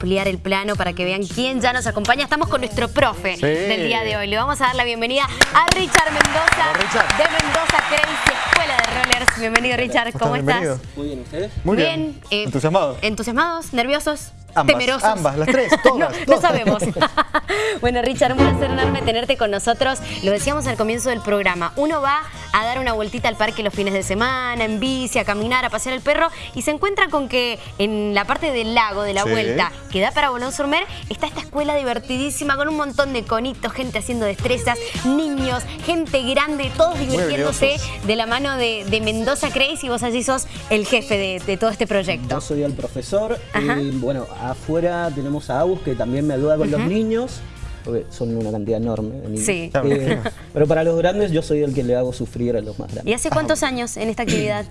ampliar el plano para que vean quién ya nos acompaña. Estamos con nuestro profe del día de hoy. Le vamos a dar la bienvenida a Richard Mendoza de Mendoza Crazy Escuela de Rollers. Bienvenido Richard, ¿cómo estás? Muy bien, ¿ustedes? Muy bien. Eh, ¿Entusiasmados? ¿Entusiasmados? ¿Nerviosos? Ambas, temerosos. ambas, las tres, todas. no, no sabemos. bueno, Richard, un placer enorme tenerte con nosotros. Lo decíamos al comienzo del programa. Uno va a dar una vueltita al parque los fines de semana, en bici, a caminar, a pasear el perro y se encuentra con que en la parte del lago, de la Sí. vuelta, que da para Bolón Surmer, está esta escuela divertidísima con un montón de conitos, gente haciendo destrezas, niños, gente grande, todos divirtiéndose de la mano de, de Mendoza Crazy y vos allí sos el jefe de, de todo este proyecto. Yo soy el profesor Ajá. y bueno, afuera tenemos a Agus que también me ayuda con los niños, porque son una cantidad enorme de niños. Sí. Eh, pero para los grandes yo soy el que le hago sufrir a los más ¿Y grandes. hace cuántos años en esta actividad?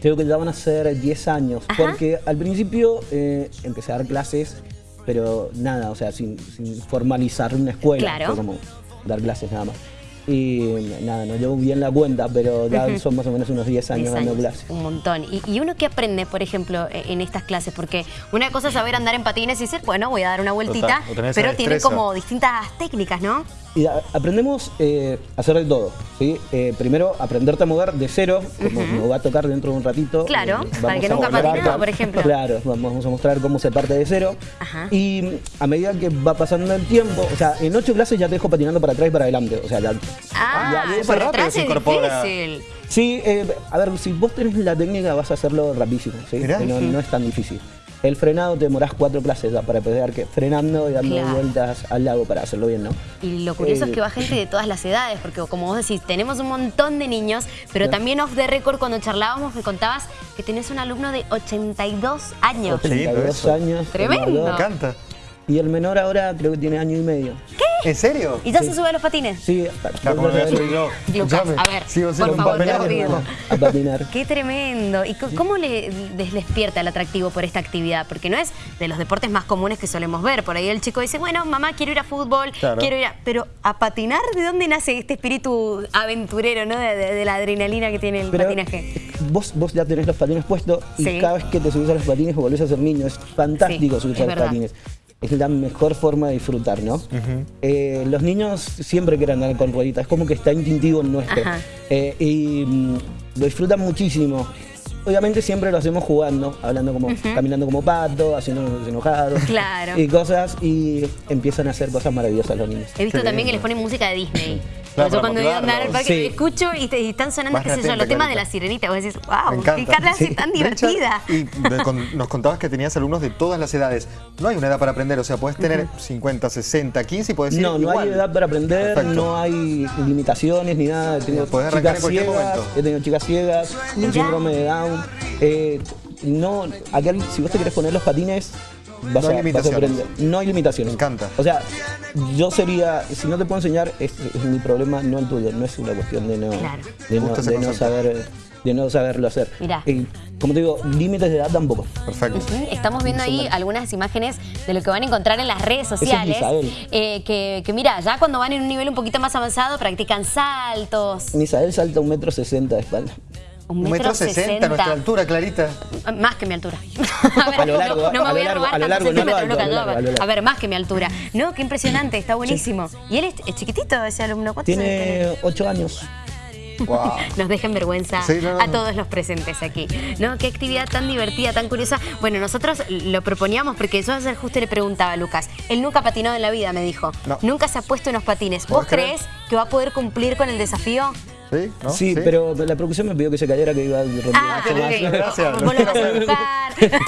Creo que ya van a ser 10 años, Ajá. porque al principio eh, empecé a dar clases, pero nada, o sea, sin, sin formalizar una escuela, Claro. fue como dar clases nada más. Y nada, no llevo bien la cuenta, pero ya son más o menos unos 10 años 10 dando años, clases. Un montón. ¿Y, y uno qué aprende, por ejemplo, e- en estas clases? Porque una cosa es saber andar en patines y decir, bueno, voy a dar una esa pero tiene como distintas técnicas, ¿no? Y a- aprendemos eh, a hacer de todo, ¿sí? Eh, primero, aprenderte a mover de cero, como nos va a tocar dentro de un ratito. Claro, eh, para el que vamos a nunca patinado, por ejemplo. Claro, vamos a mostrar cómo se parte de cero. Ajá. Y mm, a medida que va pasando el tiempo, o sea, en ocho clases ya te dejo patinando para atrás y para adelante. O sea, ya... Ah, ya, rápido atrás se es incorpora. difícil. Sí, eh, a ver, si vos tenés la técnica vas a hacerlo rapidísimo, ¿sí? No, no es tan difícil. El frenado te demorás cuatro clases ya para pegar que frenando y dando Claro. vueltas al lago para hacerlo bien, ¿no? Y lo curioso Eh, es que va gente de todas las edades, porque como vos decís, tenemos un montón de niños, pero también off the record cuando charlábamos me contabas que tenés un alumno de 82 años. Qué lindo 32 eso. años. el Tremendo. Me encanta. Y el menor ahora creo que tiene año y medio. ¿En serio? ¿Y ya se sube a los patines? Sí, Ya, como soy yo. Lucas, a ver, sigo por siendo un favor, te papelón, lo pido. hermano. a patinar. Qué tremendo. ¿Y cómo le les despierta el atractivo por esta actividad? Porque no es de los deportes más comunes que solemos ver. Por ahí el chico dice, bueno, mamá, quiero ir a fútbol, Claro. quiero ir a... Pero a patinar, ¿de dónde nace este espíritu aventurero, no? De, de- de la adrenalina que tiene el Pero patinaje. vos, vos ya tenés los patines puestos y Sí. cada vez que te subís a los patines volvés a ser niño. Es fantástico Sí, subirse a los verdad. patines. Es la mejor forma de disfrutar, ¿no? Eh, los niños siempre quieren andar con rueditas, es como que está instintivo en nuestro. Ajá. Eh, y mm, lo disfrutan muchísimo. Obviamente siempre lo hacemos jugando, hablando como, caminando como pato, haciéndonos enojados. Claro. Y cosas, y empiezan a hacer cosas maravillosas los niños. He visto Qué también que les ponen música de Disney. Claro, Yo cuando voy a andar al parque Sí. escucho y, te- y están sonando, Más qué sé yo, los temas de la sirenita. Vos decís, wow, qué cara Sí. tan divertida. Y de- con- nos contabas que tenías alumnos de todas las edades. No hay una edad para aprender, o sea, puedes tener 50, 60, 15 y puedes ir No, no hay edad para aprender, Perfecto. no hay limitaciones ni nada. He tenido Podés arrancar chicas en cualquier ciegas, momento. he tenido chicas ciegas, con síndrome de Down. Eh, no, acá, si vos te querés poner los patines, vas, No hay a, vas a limitaciones. aprender. No hay limitaciones. Me encanta. O sea, yo sería, si no te puedo enseñar, es, es mi problema, no el tuyo. No es una cuestión de no, Claro. de no, de no saber, de no saberlo hacer. Mirá. Eh, como te digo, límites de edad tampoco. Perfecto. Estamos viendo ahí algunas imágenes de lo que van a encontrar en las redes es sociales. Misael. eh, que, que mira, ya cuando van en un nivel un poquito más avanzado, practican saltos. Misael salta un metro sesenta de espalda. Un Un metro sesenta, nuestra altura, Clarita. Más que mi altura. A lo largo, no, no me a voy a robar a ver, más que mi altura. No, qué impresionante, está buenísimo. Y él es, es chiquitito, ese alumno. ¿Cuántos años tiene? Ocho años. Wow. Nos dejen vergüenza Sí, no, no, a todos los presentes aquí. ¿No? Qué actividad tan divertida, tan curiosa. Bueno, nosotros lo proponíamos porque yo ayer justo le preguntaba a Lucas. Él nunca ha patinado en la vida, me dijo. No. Nunca se ha puesto unos patines. ¿Vos crees que va a poder cumplir con el desafío? ¿Sí? ¿No? Sí, pero la producción me pidió que se cayera, que iba a romper Ah, mucho qué más. lindo, ok. gracias. Vos lo vas a buscar.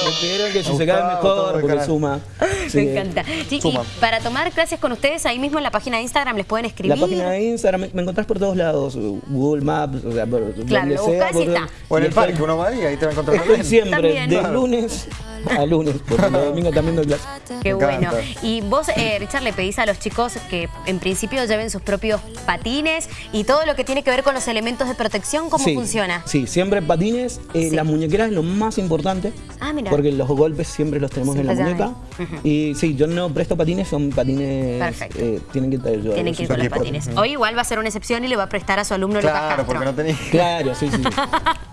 Me pidieron que si se cae mejor, porque suma. Sí. Me encanta. Sí, y Suma. para tomar clases con ustedes, ahí mismo en la página de Instagram les pueden La escribir. página de Instagram, me, me encontrás por todos lados, Google Maps, o sea, por Claro, donde lo sea. buscás y está. O en y el parque uno va y ahí te va a encontrar siempre, También. de Claro. lunes a lunes, porque los domingos también doy clase. Qué bueno. Y vos, eh, Richard, le pedís a los chicos que en principio lleven sus propios patines y todo lo que tiene que ver con los elementos de protección, ¿cómo Sí, funciona? Sí, siempre patines. eh, Sí. Las muñequeras es lo más importante. Ah, mira. Porque los golpes siempre los tenemos Siempre en la muñeca. Y sí, yo no presto patines, son patines. Perfecto. eh, tienen que traer yo. Tienen que ir con los patines. Hoy igual va a ser una excepción y le va a prestar a su alumno Claro, Castro. porque no tenía... Claro, sí, sí.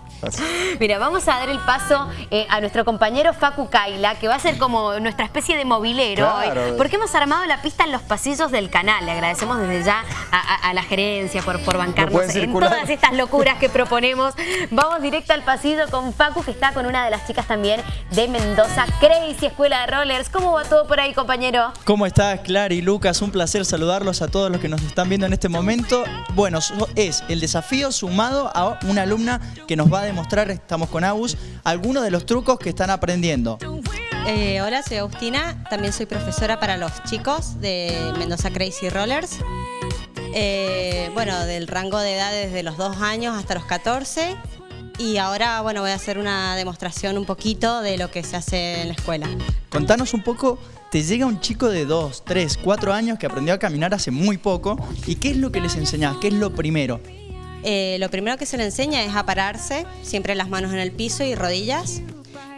Mira, vamos a dar el paso eh, a nuestro compañero Facu Kaila, que va a ser como nuestra especie de movilero Claro. hoy, porque hemos armado la pista en los pasillos del canal. Le agradecemos desde ya a, a- a la gerencia por, por bancarnos en todas estas locuras que proponemos. Vamos directo al pasillo con Facu, que está con una de las chicas también de Mendoza, Crazy Escuela de Rollers. ¿Cómo va todo por ahí, compañero? ¿Cómo estás, Clara y Lucas? Un placer saludarlos a todos los que nos están viendo en este momento. Bueno, es el desafío sumado a una alumna que nos va a demostrar, estamos con Agus, algunos de los trucos que están aprendiendo. Eh, hola, soy Agustina, también soy profesora para los chicos de Mendoza Crazy Rollers. Eh, bueno, del rango de edad desde los 2 años hasta los 14. Y ahora, bueno, voy a hacer una demostración un poquito de lo que se hace en la escuela. Contanos un poco, te llega un chico de 2, 3, 4 años que aprendió a caminar hace muy poco y ¿qué es lo que les enseñás? ¿Qué es lo primero? Eh, lo primero que se le enseña es a pararse, siempre las manos en el piso y rodillas.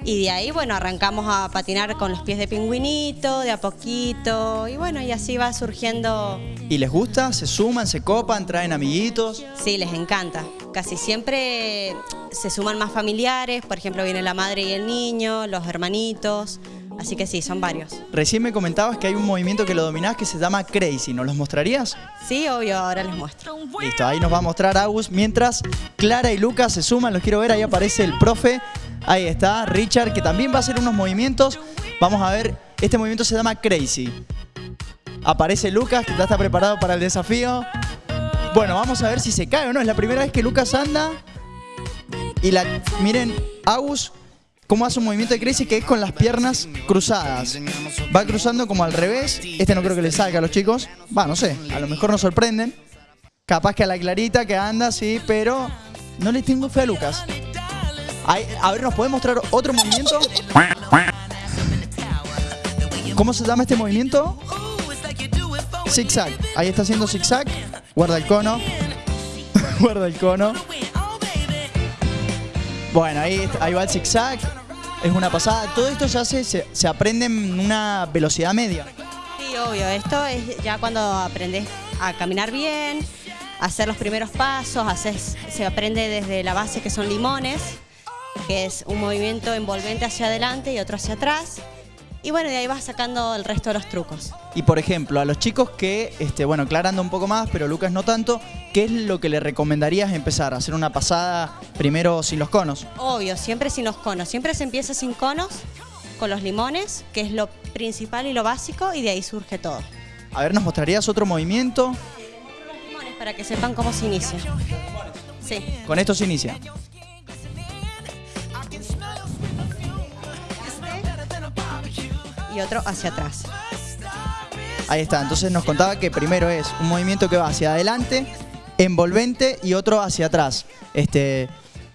Y de ahí, bueno, arrancamos a patinar con los pies de pingüinito, de a poquito. Y bueno, y así va surgiendo ¿Y les gusta? ¿Se suman? ¿Se copan? ¿Traen amiguitos? Sí, les encanta. Casi siempre se suman más familiares, por ejemplo, viene la madre y el niño, los hermanitos. Así que sí, son varios. Recién me comentabas que hay un movimiento que lo dominás que se llama Crazy. ¿Nos los mostrarías? Sí, obvio, ahora les muestro. Listo, ahí nos va a mostrar Agus. Mientras Clara y Lucas se suman, los quiero ver, ahí aparece el profe. Ahí está, Richard, que también va a hacer unos movimientos. Vamos a ver, este movimiento se llama Crazy. Aparece Lucas, que ya está preparado para el desafío. Bueno, vamos a ver si se cae o no. Es la primera vez que Lucas anda. Y la, miren, Agus, cómo hace un movimiento de Crazy que es con las piernas cruzadas. Va cruzando como al revés. Este no creo que le salga a los chicos. Va, no sé, a lo mejor nos sorprenden. Capaz que a la Clarita que anda, sí, pero no le tengo fe a Lucas. A ver, ¿nos puede mostrar otro movimiento? ¿Cómo se llama este movimiento? Zigzag. Ahí está haciendo zigzag. Guarda el cono. Guarda el cono. Bueno, ahí, ahí va el zigzag. Es una pasada. Todo esto se hace, se, se aprende en una velocidad media. Sí, obvio, esto es ya cuando aprendes a caminar bien, hacer los primeros pasos, se aprende desde la base que son limones, que es un movimiento envolvente hacia adelante y otro hacia atrás. Y bueno, de ahí vas sacando el resto de los trucos. Y por ejemplo, a los chicos que, este, bueno, Clara anda un poco más, pero Lucas no tanto, ¿qué es lo que le recomendarías empezar? ¿Hacer una pasada primero sin los conos? Obvio, siempre sin los conos. Siempre se empieza sin conos, con los limones, que es lo principal y lo básico, y de ahí surge todo. A ver, ¿nos mostrarías otro movimiento? Los limones para que sepan cómo se inicia. Sí. Con esto se inicia. Otro hacia atrás. Ahí está, entonces nos contaba que primero es un movimiento que va hacia adelante, envolvente y otro hacia atrás. Este,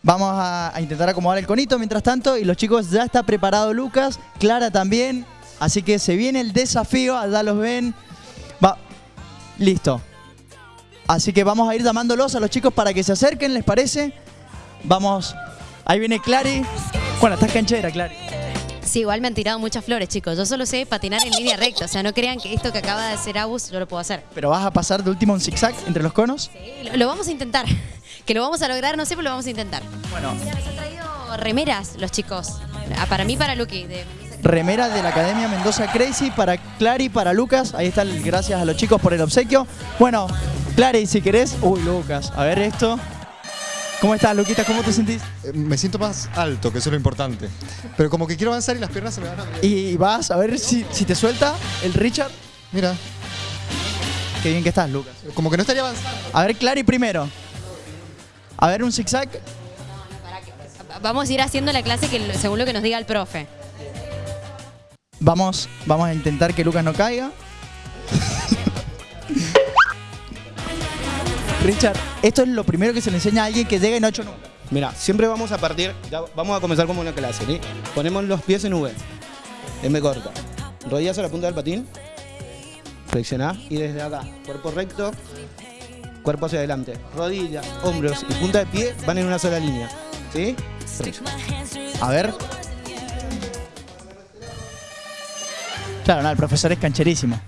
vamos a, a intentar acomodar el conito mientras tanto y los chicos ya está preparado Lucas, Clara también, así que se viene el desafío, allá los ven. Va, listo. Así que vamos a ir llamándolos a los chicos para que se acerquen, ¿les parece? Vamos, ahí viene Clary. Bueno, estás canchera, Clary. Sí, igual me han tirado muchas flores, chicos. Yo solo sé patinar en línea recta. O sea, no crean que esto que acaba de hacer Abus yo lo puedo hacer. Pero vas a pasar de último un zigzag entre los conos. Sí, lo, lo vamos a intentar. Que lo vamos a lograr, no sé, pero lo vamos a intentar. Bueno, Mira, nos han traído remeras los chicos. Ah, Para mí, para Lucky. De... remera de la Academia Mendoza Crazy para Clary, para Lucas. Ahí está, el- gracias a los chicos por el obsequio. Bueno, Clary, si querés. Uy, Lucas, a ver esto. ¿Cómo estás, Luquita? ¿Cómo te sentís? Eh, Me siento más alto, que eso es lo importante. Pero como que quiero avanzar y las piernas se me van a... Y vas a ver si, si te suelta el Richard. Mira, Qué bien que estás, Lucas. como que no estaría avanzando. A ver, Clary primero. A ver, un zigzag. Vamos a ir haciendo la clase que, según lo que nos diga el profe. Vamos, vamos a intentar que Lucas no caiga. Richard, esto es lo primero que se le enseña a alguien que llega y no ha hecho nunca. Mira, siempre vamos a partir, ya vamos a comenzar como una clase, ¿sí? Ponemos los pies en V, M corta, rodillas a la punta del patín, flexionás y desde acá, cuerpo recto, cuerpo hacia adelante, rodillas, hombros y punta de pie van en una sola línea, ¿sí? A ver. Claro, no, el profesor es cancherísimo.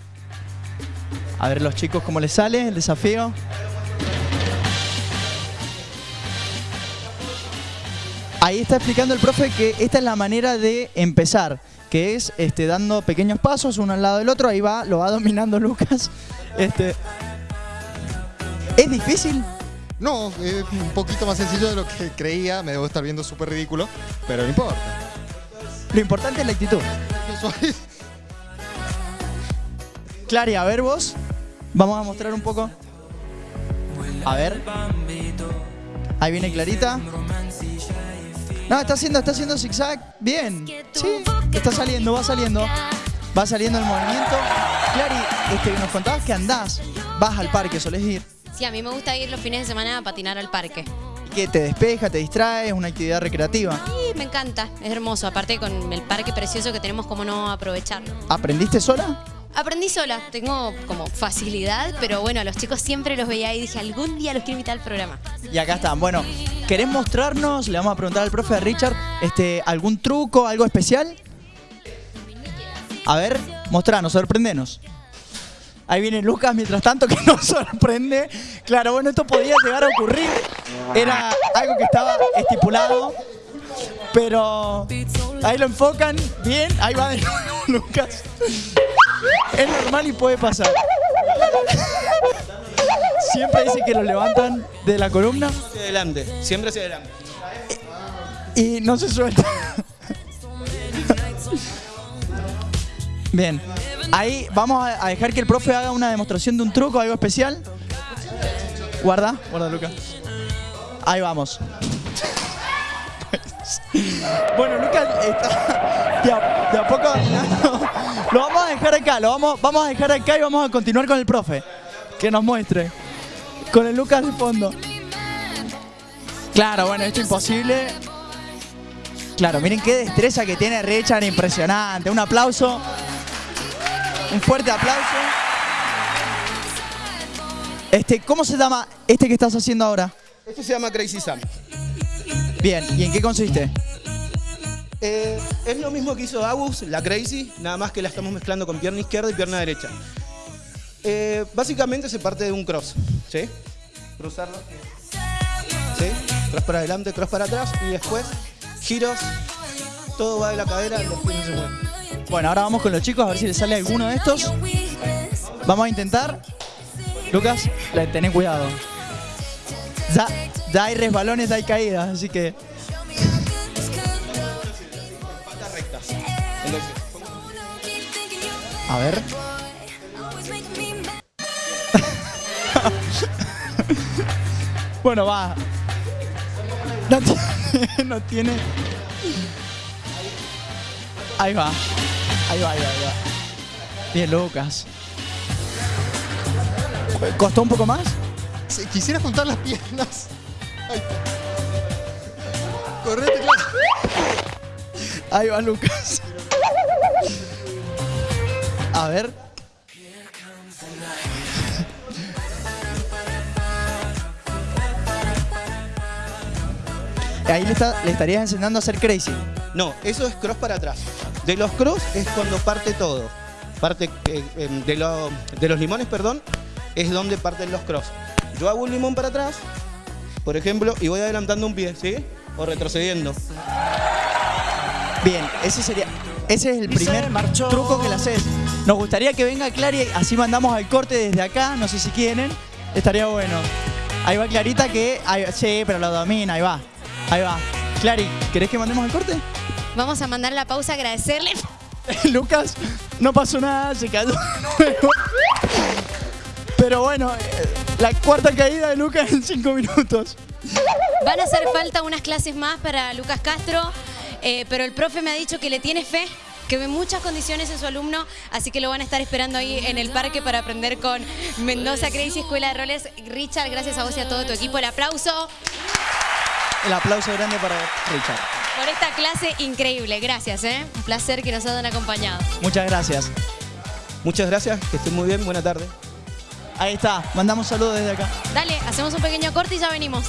A ver los chicos cómo les sale el desafío. Ahí está explicando el profe que esta es la manera de empezar, que es este, dando pequeños pasos uno al lado del otro. Ahí va, lo va dominando Lucas. Este, ¿Es difícil? No, es un poquito más sencillo de lo que creía. Me debo estar viendo súper ridículo, pero no importa. Lo importante es la actitud. Clary, a ver vos. Vamos a mostrar un poco. A ver. Ahí viene Clarita. No, está haciendo, está haciendo zigzag. Bien. Sí, está saliendo, va saliendo. Va saliendo el movimiento. Clary, este, nos contabas que andás. Vas al parque, solés ir. Sí, a mí me gusta ir los fines de semana a patinar al parque. Que te despeja, te distrae, es una actividad recreativa. Y me encanta, es hermoso. Aparte con el parque precioso que tenemos, cómo no aprovecharlo. ¿Aprendiste sola? Aprendí sola, tengo como facilidad, pero bueno, a los chicos siempre los veía y dije, algún día los quiero invitar al programa. Y acá están. Bueno, ¿querés mostrarnos? Le vamos a preguntar al profe Richard, este, ¿algún truco, algo especial? A ver, mostranos, sorprendenos. Ahí viene Lucas mientras tanto que nos sorprende. Claro, bueno, esto podía llegar a ocurrir. Era algo que estaba estipulado. Pero ahí lo enfocan bien. Ahí va de nuevo Lucas. Es normal y puede pasar. Siempre dice que lo levantan de la columna Hacia adelante, siempre hacia adelante. y no se suelta. Bien. Ahí vamos a dejar que el profe haga una demostración de un truco, algo especial. Guarda, guarda Lucas. Ahí vamos. Bueno, Lucas está de a, de a poco. Lo vamos a dejar acá, lo vamos, vamos a dejar acá y vamos a continuar con el profe. Que nos muestre. Con el Lucas de fondo. Claro, bueno, esto es imposible. Claro, miren qué destreza que tiene Richard, impresionante. Un aplauso. Un fuerte aplauso. Este, ¿cómo se llama este que estás haciendo ahora? Esto se llama Crazy Sam. Bien, ¿y en qué consiste? Eh, es lo mismo que hizo Agus, la Crazy, nada más que la estamos mezclando con pierna izquierda y pierna derecha. Eh, básicamente se parte de un cross, ¿sí? Cruzarlo. ¿Sí? Cross para adelante, cross para atrás y después giros. Todo va de la cadera, los pies no. Bueno, ahora vamos con los chicos a ver si les sale alguno de estos. Vamos a intentar. Lucas, tené cuidado. Ya, ya hay resbalones, hay caídas, así que. A ver. bueno, va. No tiene, no tiene. Ahí va. Ahí va, ahí va, ahí va. Bien, Lucas. ¿Costó un poco más? Si quisiera juntar las piernas. Ay. Correte, claro. Ahí va Lucas. A ver. Ahí le, está- le estarías enseñando a hacer crazy. No, eso es cross para atrás. De los cross es cuando parte todo. Parte eh, em, de, lo- de los limones, perdón, es donde parten los cross. Yo hago un limón para atrás, por ejemplo, y voy adelantando un pie, ¿sí? O retrocediendo. Bien, ese sería. Ese es el primer truco que le haces. Nos gustaría que venga Clary, así mandamos al corte desde acá, no sé si quieren. Estaría bueno. Ahí va Clarita que. ahí- sí, pero lo domina, ahí va. Ahí va. Clary, ¿querés que mandemos al corte? Vamos a mandar la pausa, agradecerle. Lucas, no pasó nada, se cayó. Pero bueno, eh, la cuarta caída de Lucas en cinco minutos. Van a hacer falta unas clases más para Lucas Castro, eh, pero el profe me ha dicho que le tiene fe, que ve muchas condiciones en su alumno, así que lo van a estar esperando ahí en el parque para aprender con Mendoza Crazy Escuela de Roles. Richard, gracias a vos y a todo tu equipo. El aplauso El aplauso grande para Richard. por esta clase increíble. Gracias, ¿eh? Un placer que nos hayan acompañado. Muchas gracias. Muchas gracias, que estén muy bien, buena tarde. Ahí está, mandamos saludos desde acá. Dale, hacemos un pequeño corte y ya venimos.